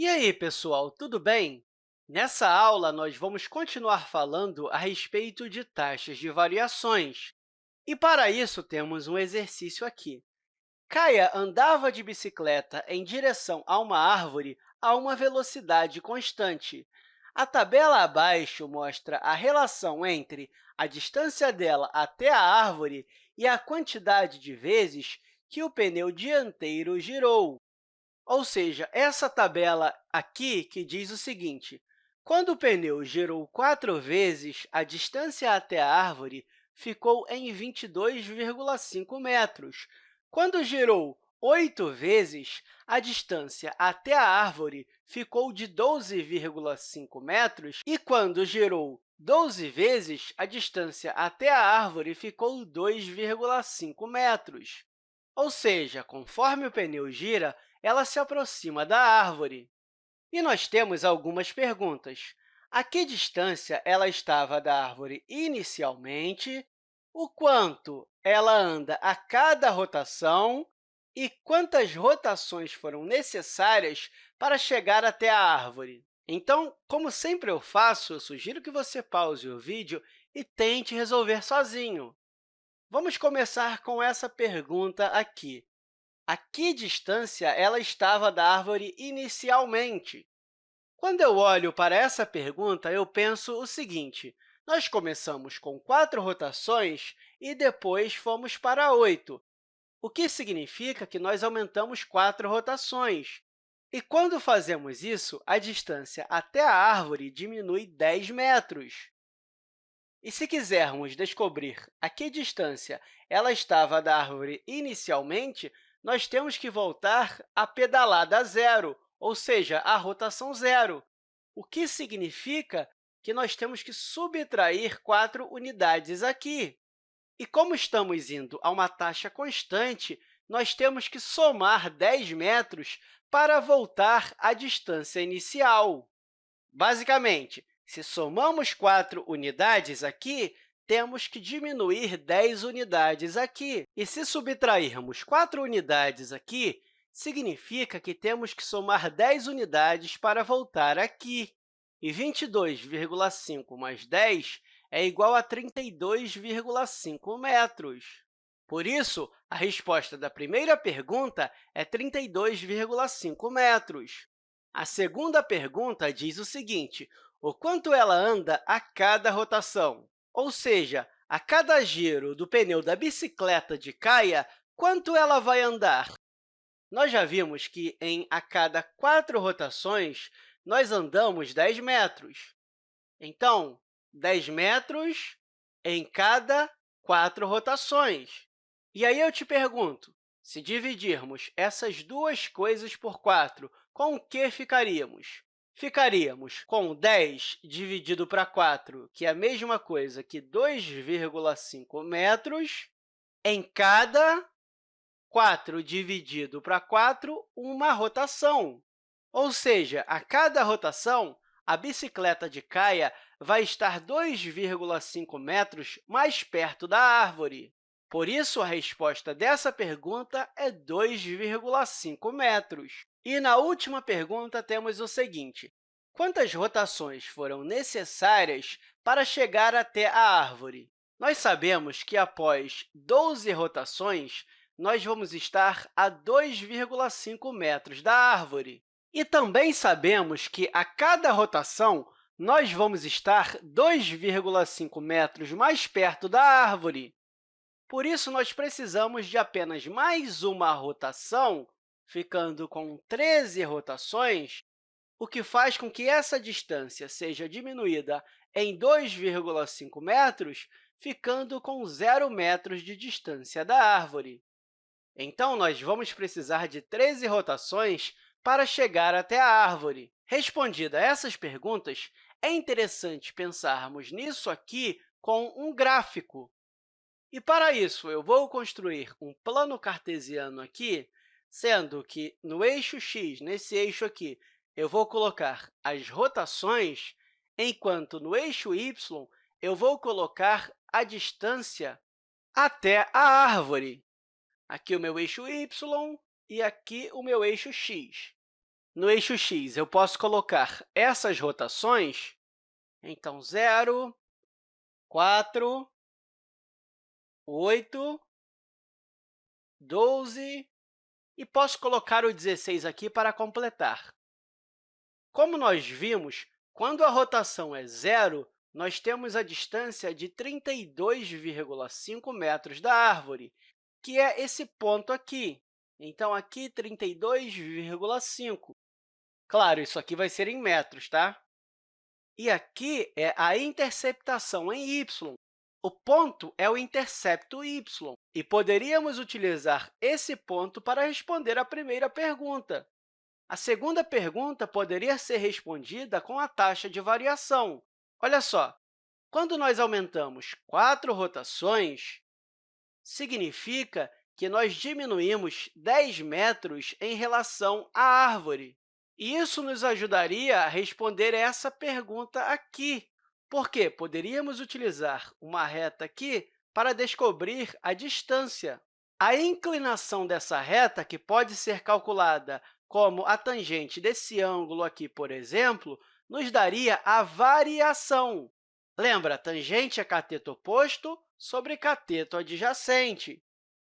E aí, pessoal, tudo bem? Nessa aula, nós vamos continuar falando a respeito de taxas de variações. E, para isso, temos um exercício aqui. Caia andava de bicicleta em direção a uma árvore a uma velocidade constante. A tabela abaixo mostra a relação entre a distância dela até a árvore e a quantidade de vezes que o pneu dianteiro girou. Ou seja, essa tabela aqui que diz o seguinte, quando o pneu girou quatro vezes, a distância até a árvore ficou em 22,5 metros. Quando girou oito vezes, a distância até a árvore ficou de 12,5 metros, e quando girou 12 vezes, a distância até a árvore ficou 2,5 metros. Ou seja, conforme o pneu gira, ela se aproxima da árvore. E nós temos algumas perguntas. A que distância ela estava da árvore inicialmente? O quanto ela anda a cada rotação? E quantas rotações foram necessárias para chegar até a árvore? Então, como sempre eu faço, eu sugiro que você pause o vídeo e tente resolver sozinho. Vamos começar com essa pergunta aqui. A que distância ela estava da árvore inicialmente? Quando eu olho para essa pergunta, eu penso o seguinte, nós começamos com quatro rotações e depois fomos para oito, o que significa que nós aumentamos quatro rotações. E quando fazemos isso, a distância até a árvore diminui 10 metros. E se quisermos descobrir a que distância ela estava da árvore inicialmente, nós temos que voltar à pedalada zero, ou seja, à rotação zero, o que significa que nós temos que subtrair quatro unidades aqui. E como estamos indo a uma taxa constante, nós temos que somar 10 metros para voltar à distância inicial. Basicamente, se somamos 4 unidades aqui, temos que diminuir 10 unidades aqui. E se subtrairmos 4 unidades aqui, significa que temos que somar 10 unidades para voltar aqui. E 22,5 mais 10 é igual a 32,5 metros. Por isso, a resposta da primeira pergunta é 32,5 metros. A segunda pergunta diz o seguinte, o quanto ela anda a cada rotação? Ou seja, a cada giro do pneu da bicicleta de Caia, quanto ela vai andar? Nós já vimos que, em a cada quatro rotações, nós andamos 10 metros. Então, 10 metros em cada quatro rotações. E aí eu te pergunto, se dividirmos essas duas coisas por 4, com o que ficaríamos? Ficaríamos com 10 dividido para 4, que é a mesma coisa que 2,5 metros, em cada 4 dividido para 4, uma rotação. Ou seja, a cada rotação, a bicicleta de Caia vai estar 2,5 metros mais perto da árvore. Por isso, a resposta dessa pergunta é 2,5 metros. E na última pergunta, temos o seguinte, quantas rotações foram necessárias para chegar até a árvore? Nós sabemos que, após 12 rotações, nós vamos estar a 2,5 metros da árvore. E também sabemos que, a cada rotação, nós vamos estar 2,5 metros mais perto da árvore. Por isso, nós precisamos de apenas mais uma rotação ficando com 13 rotações, o que faz com que essa distância seja diminuída em 2,5 metros, ficando com 0 metros de distância da árvore. Então, nós vamos precisar de 13 rotações para chegar até a árvore. Respondida essas perguntas, é interessante pensarmos nisso aqui com um gráfico. E, para isso, eu vou construir um plano cartesiano aqui sendo que no eixo x, nesse eixo aqui, eu vou colocar as rotações, enquanto no eixo y eu vou colocar a distância até a árvore. Aqui o meu eixo y e aqui o meu eixo x. no eixo x, eu posso colocar essas rotações, então, 0, 4, 8, 12, e posso colocar o 16 aqui para completar. Como nós vimos, quando a rotação é zero, nós temos a distância de 32,5 metros da árvore, que é esse ponto aqui. Então, aqui, 32,5. Claro, isso aqui vai ser em metros, tá? E aqui é a interceptação em y. O ponto é o intercepto y, e poderíamos utilizar esse ponto para responder a primeira pergunta. A segunda pergunta poderia ser respondida com a taxa de variação. Olha só, quando nós aumentamos quatro rotações, significa que nós diminuímos 10 metros em relação à árvore. E isso nos ajudaria a responder essa pergunta aqui. Por quê? Poderíamos utilizar uma reta aqui para descobrir a distância. A inclinação dessa reta, que pode ser calculada como a tangente desse ângulo aqui, por exemplo, nos daria a variação. Lembra, tangente é cateto oposto sobre cateto adjacente.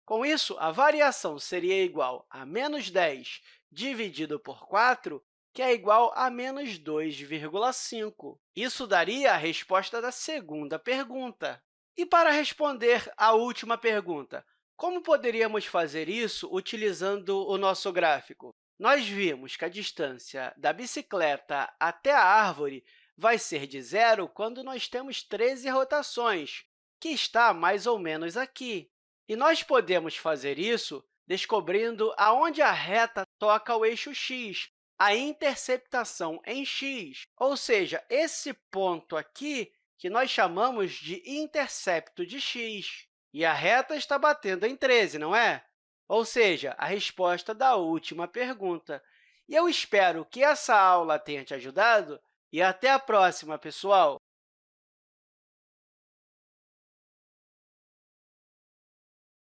Com isso, a variação seria igual a menos 10 dividido por 4, que é igual a menos 2,5. Isso daria a resposta da segunda pergunta. E para responder à última pergunta, como poderíamos fazer isso utilizando o nosso gráfico? Nós vimos que a distância da bicicleta até a árvore vai ser de zero quando nós temos 13 rotações, que está mais ou menos aqui. E nós podemos fazer isso descobrindo aonde a reta toca o eixo x, a interceptação em x, ou seja, esse ponto aqui que nós chamamos de intercepto de x. E a reta está batendo em 13, não é? Ou seja, a resposta da última pergunta. E eu espero que essa aula tenha te ajudado e até a próxima, pessoal!